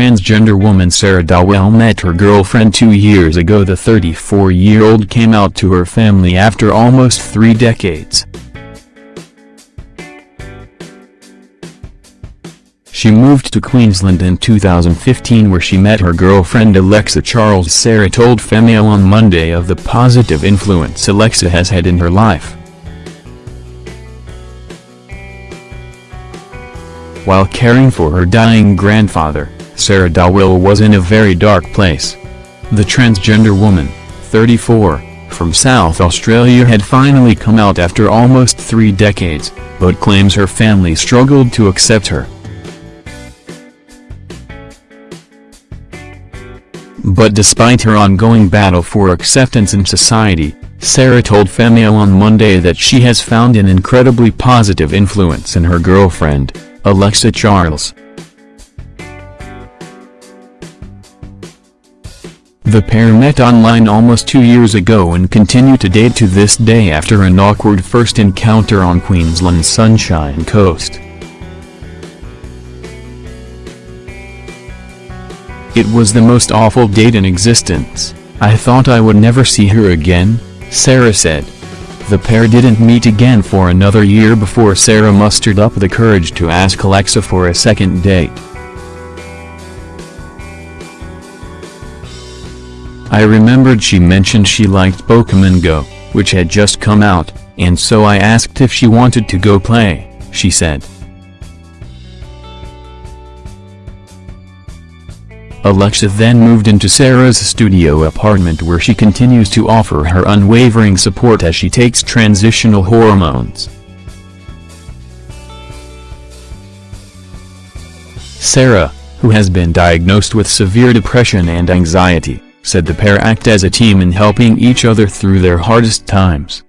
transgender woman Sarah Dowell met her girlfriend two years ago the 34-year-old came out to her family after almost three decades. She moved to Queensland in 2015 where she met her girlfriend Alexa Charles Sarah told Femail on Monday of the positive influence Alexa has had in her life. While caring for her dying grandfather, Sarah Dowell was in a very dark place. The transgender woman, 34, from South Australia had finally come out after almost three decades, but claims her family struggled to accept her. But despite her ongoing battle for acceptance in society, Sarah told Femail on Monday that she has found an incredibly positive influence in her girlfriend, Alexa Charles. The pair met online almost two years ago and continue to date to this day after an awkward first encounter on Queensland's Sunshine Coast. It was the most awful date in existence, I thought I would never see her again, Sarah said. The pair didn't meet again for another year before Sarah mustered up the courage to ask Alexa for a second date. I remembered she mentioned she liked Pokemon Go, which had just come out, and so I asked if she wanted to go play, she said. Alexa then moved into Sarah's studio apartment where she continues to offer her unwavering support as she takes transitional hormones. Sarah, who has been diagnosed with severe depression and anxiety, said the pair act as a team in helping each other through their hardest times.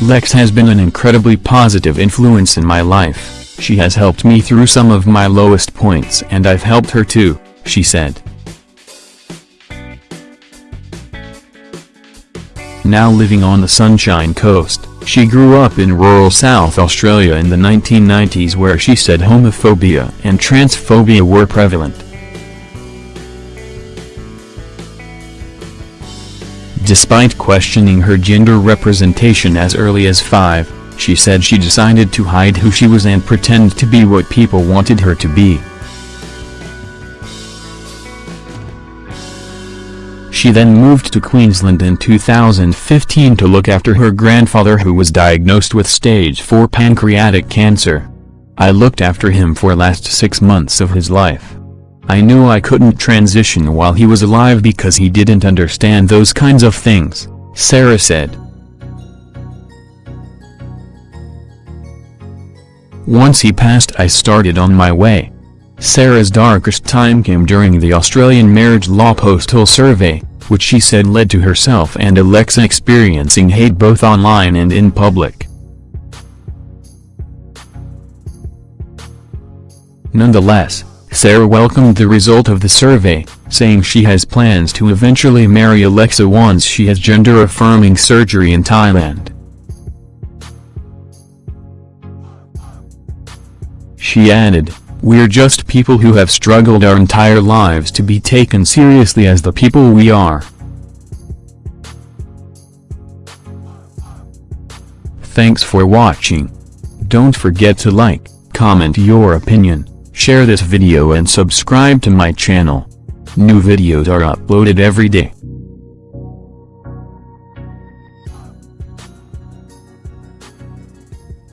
Lex has been an incredibly positive influence in my life. She has helped me through some of my lowest points and I've helped her too, she said. Now living on the Sunshine Coast, she grew up in rural South Australia in the 1990s where she said homophobia and transphobia were prevalent. Despite questioning her gender representation as early as five, she said she decided to hide who she was and pretend to be what people wanted her to be. She then moved to Queensland in 2015 to look after her grandfather who was diagnosed with stage 4 pancreatic cancer. I looked after him for last six months of his life. I knew I couldn't transition while he was alive because he didn't understand those kinds of things, Sarah said. Once he passed I started on my way. Sarah's darkest time came during the Australian Marriage Law Postal Survey, which she said led to herself and Alexa experiencing hate both online and in public. Nonetheless, Sarah welcomed the result of the survey, saying she has plans to eventually marry Alexa once she has gender-affirming surgery in Thailand. She added, We're just people who have struggled our entire lives to be taken seriously as the people we are. Thanks for watching. Don't forget to like, comment your opinion, share this video and subscribe to my channel. New videos are uploaded every day.